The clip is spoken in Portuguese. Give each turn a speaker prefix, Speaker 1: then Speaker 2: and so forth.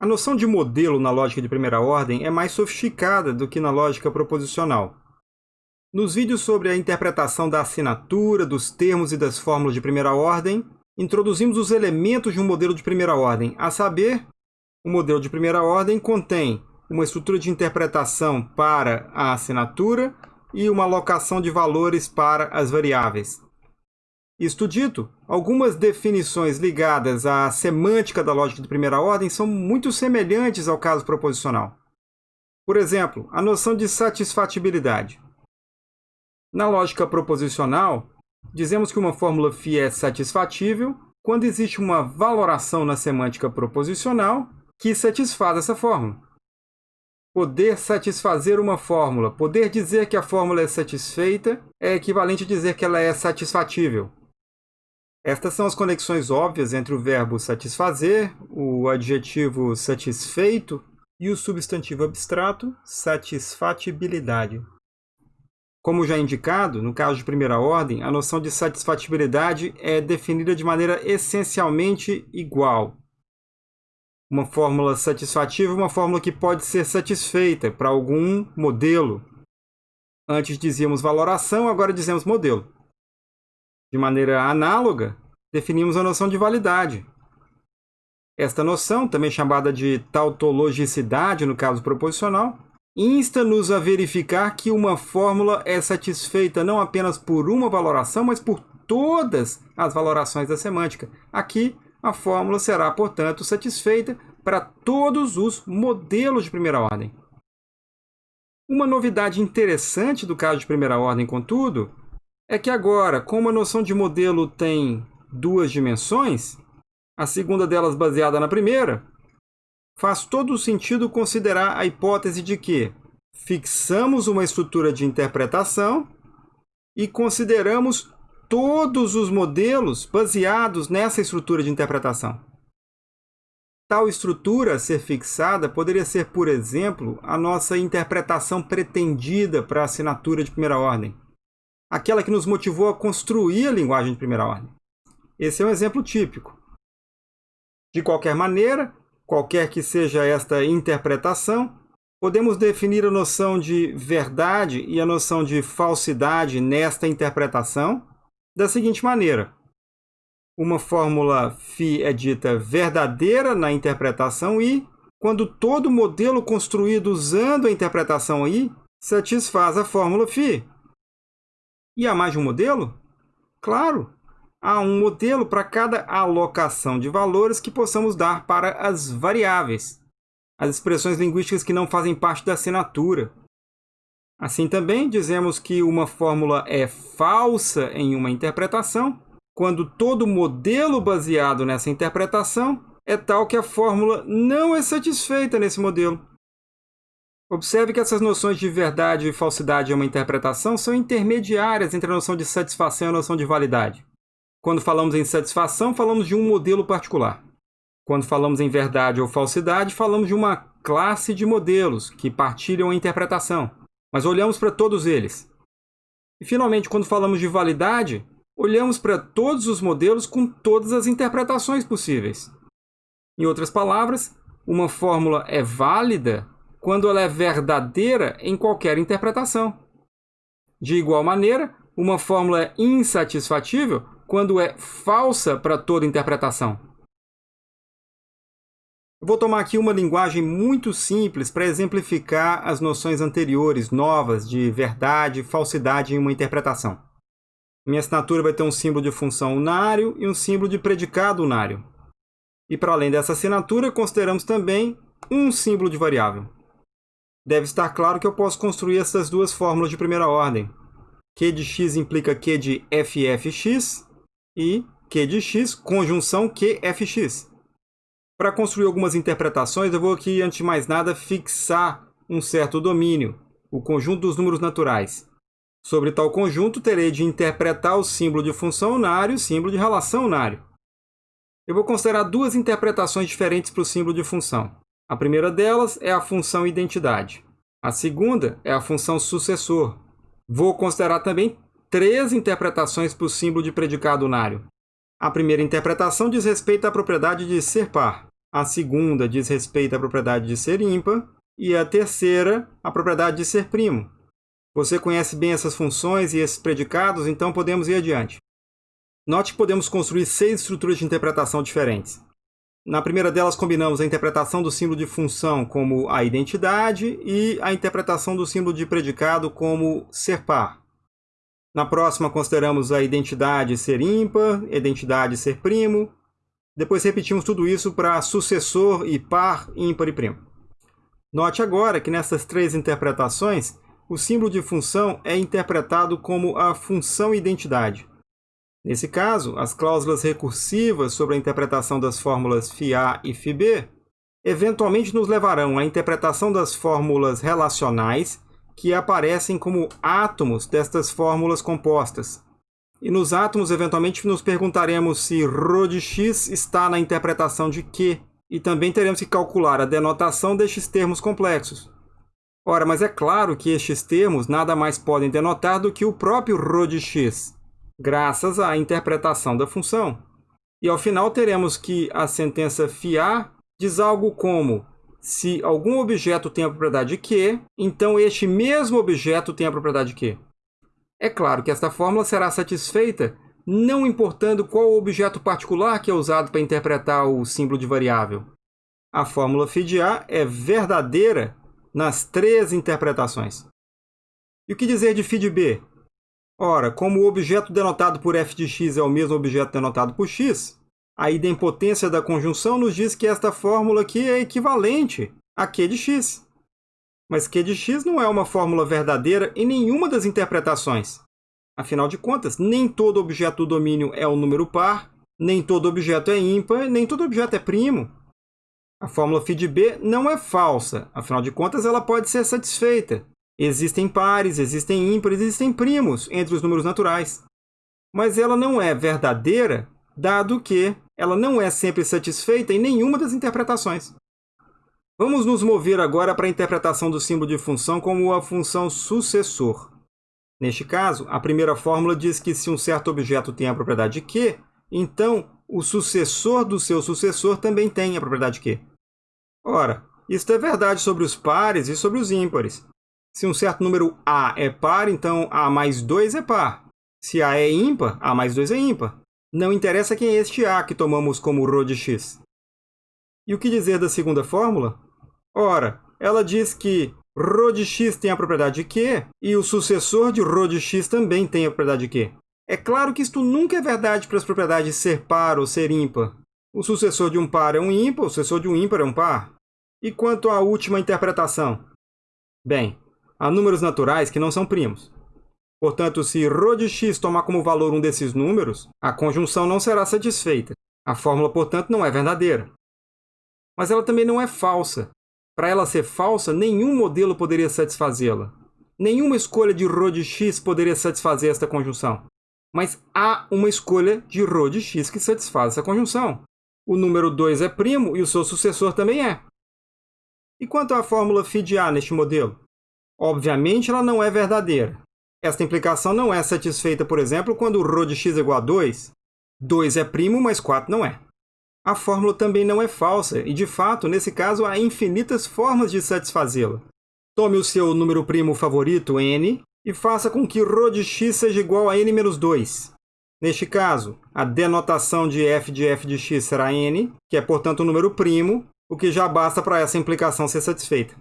Speaker 1: A noção de modelo na lógica de primeira ordem é mais sofisticada do que na lógica proposicional. Nos vídeos sobre a interpretação da assinatura, dos termos e das fórmulas de primeira ordem, introduzimos os elementos de um modelo de primeira ordem, a saber, o modelo de primeira ordem contém uma estrutura de interpretação para a assinatura e uma alocação de valores para as variáveis. Isto dito, algumas definições ligadas à semântica da lógica de primeira ordem são muito semelhantes ao caso proposicional. Por exemplo, a noção de satisfatibilidade. Na lógica proposicional, dizemos que uma fórmula φ é satisfatível quando existe uma valoração na semântica proposicional que satisfaz essa fórmula. Poder satisfazer uma fórmula, poder dizer que a fórmula é satisfeita, é equivalente a dizer que ela é satisfatível. Estas são as conexões óbvias entre o verbo satisfazer, o adjetivo satisfeito e o substantivo abstrato satisfatibilidade. Como já indicado, no caso de primeira ordem, a noção de satisfatibilidade é definida de maneira essencialmente igual. Uma fórmula satisfativa é uma fórmula que pode ser satisfeita para algum modelo. Antes dizíamos valoração, agora dizemos modelo. De maneira análoga, definimos a noção de validade. Esta noção, também chamada de tautologicidade no caso proposicional, insta-nos a verificar que uma fórmula é satisfeita não apenas por uma valoração, mas por todas as valorações da semântica. Aqui, a fórmula será, portanto, satisfeita para todos os modelos de primeira ordem. Uma novidade interessante do caso de primeira ordem, contudo, é que agora, como a noção de modelo tem duas dimensões, a segunda delas baseada na primeira, faz todo o sentido considerar a hipótese de que fixamos uma estrutura de interpretação e consideramos todos os modelos baseados nessa estrutura de interpretação. Tal estrutura a ser fixada poderia ser, por exemplo, a nossa interpretação pretendida para a assinatura de primeira ordem aquela que nos motivou a construir a linguagem de primeira ordem. Esse é um exemplo típico. De qualquer maneira, qualquer que seja esta interpretação, podemos definir a noção de verdade e a noção de falsidade nesta interpretação da seguinte maneira. Uma fórmula φ é dita verdadeira na interpretação I, quando todo modelo construído usando a interpretação I satisfaz a fórmula φ. E há mais de um modelo? Claro! Há um modelo para cada alocação de valores que possamos dar para as variáveis, as expressões linguísticas que não fazem parte da assinatura. Assim também, dizemos que uma fórmula é falsa em uma interpretação quando todo modelo baseado nessa interpretação é tal que a fórmula não é satisfeita nesse modelo. Observe que essas noções de verdade e falsidade em uma interpretação são intermediárias entre a noção de satisfação e a noção de validade. Quando falamos em satisfação, falamos de um modelo particular. Quando falamos em verdade ou falsidade, falamos de uma classe de modelos que partilham a interpretação, mas olhamos para todos eles. E, finalmente, quando falamos de validade, olhamos para todos os modelos com todas as interpretações possíveis. Em outras palavras, uma fórmula é válida quando ela é verdadeira em qualquer interpretação. De igual maneira, uma fórmula é insatisfatível quando é falsa para toda interpretação. Vou tomar aqui uma linguagem muito simples para exemplificar as noções anteriores, novas, de verdade e falsidade em uma interpretação. Minha assinatura vai ter um símbolo de função unário e um símbolo de predicado unário. E para além dessa assinatura, consideramos também um símbolo de variável deve estar claro que eu posso construir essas duas fórmulas de primeira ordem. Q de x implica Q de ffx e Q de x conjunção QFX. Para construir algumas interpretações, eu vou aqui, antes de mais nada, fixar um certo domínio, o conjunto dos números naturais. Sobre tal conjunto, terei de interpretar o símbolo de função unário e o símbolo de relação unário. Eu vou considerar duas interpretações diferentes para o símbolo de função. A primeira delas é a função identidade. A segunda é a função sucessor. Vou considerar também três interpretações para o símbolo de predicado unário. A primeira interpretação diz respeito à propriedade de ser par. A segunda diz respeito à propriedade de ser ímpar. E a terceira, a propriedade de ser primo. Você conhece bem essas funções e esses predicados, então podemos ir adiante. Note que podemos construir seis estruturas de interpretação diferentes. Na primeira delas, combinamos a interpretação do símbolo de função como a identidade e a interpretação do símbolo de predicado como ser par. Na próxima, consideramos a identidade ser ímpar, identidade ser primo. Depois repetimos tudo isso para sucessor e par, ímpar e primo. Note agora que nessas três interpretações, o símbolo de função é interpretado como a função identidade. Nesse caso, as cláusulas recursivas sobre a interpretação das fórmulas φA e φB eventualmente nos levarão à interpretação das fórmulas relacionais que aparecem como átomos destas fórmulas compostas. E nos átomos, eventualmente, nos perguntaremos se ρ de x está na interpretação de Q, e também teremos que calcular a denotação destes termos complexos. Ora, mas é claro que estes termos nada mais podem denotar do que o próprio ρ de x, graças à interpretação da função. E ao final teremos que a sentença FIA diz algo como se algum objeto tem a propriedade Q, então este mesmo objeto tem a propriedade Q. É claro que esta fórmula será satisfeita não importando qual objeto particular que é usado para interpretar o símbolo de variável. A fórmula φ de A é verdadeira nas três interpretações. E o que dizer de φ de B? Ora, como o objeto denotado por f de x é o mesmo objeto denotado por x, a idempotência da conjunção nos diz que esta fórmula aqui é equivalente a q de x. Mas q de x não é uma fórmula verdadeira em nenhuma das interpretações. Afinal de contas, nem todo objeto do domínio é um número par, nem todo objeto é ímpar, nem todo objeto é primo. A fórmula φ de B não é falsa, afinal de contas ela pode ser satisfeita, Existem pares, existem ímpares, existem primos entre os números naturais. Mas ela não é verdadeira, dado que ela não é sempre satisfeita em nenhuma das interpretações. Vamos nos mover agora para a interpretação do símbolo de função como a função sucessor. Neste caso, a primeira fórmula diz que se um certo objeto tem a propriedade Q, então o sucessor do seu sucessor também tem a propriedade Q. Ora, isto é verdade sobre os pares e sobre os ímpares. Se um certo número A é par, então A mais 2 é par. Se A é ímpar, A mais 2 é ímpar. Não interessa quem é este A que tomamos como ρ de x. E o que dizer da segunda fórmula? Ora, ela diz que ρ de x tem a propriedade Q e o sucessor de ρ de x também tem a propriedade Q. É claro que isto nunca é verdade para as propriedades ser par ou ser ímpar. O sucessor de um par é um ímpar, o sucessor de um ímpar é um par. E quanto à última interpretação? Bem, há números naturais que não são primos. Portanto, se ρ de x tomar como valor um desses números, a conjunção não será satisfeita. A fórmula, portanto, não é verdadeira. Mas ela também não é falsa. Para ela ser falsa, nenhum modelo poderia satisfazê-la. Nenhuma escolha de ρ de x poderia satisfazer esta conjunção. Mas há uma escolha de ρ de x que satisfaz essa conjunção. O número 2 é primo e o seu sucessor também é. E quanto à fórmula φ de A neste modelo? Obviamente, ela não é verdadeira. Esta implicação não é satisfeita, por exemplo, quando ρ de x é igual a 2. 2 é primo, mas 4 não é. A fórmula também não é falsa, e de fato, nesse caso, há infinitas formas de satisfazê-la. Tome o seu número primo favorito, n, e faça com que ρ de x seja igual a n menos 2. Neste caso, a denotação de f de f de x será n, que é, portanto, um número primo, o que já basta para essa implicação ser satisfeita.